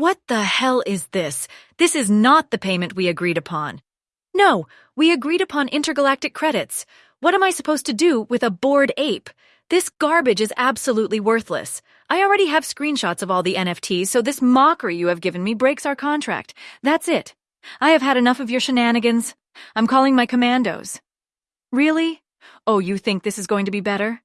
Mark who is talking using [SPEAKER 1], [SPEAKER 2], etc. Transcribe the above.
[SPEAKER 1] What the hell is this? This is not the payment we agreed upon. No, we agreed upon intergalactic credits. What am I supposed to do with a bored ape? This garbage is absolutely worthless. I already have screenshots of all the NFTs, so this mockery you have given me breaks our contract. That's it. I have had enough of your shenanigans. I'm calling my commandos. Really? Oh, you think this is going to be better?